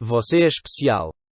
Você é especial.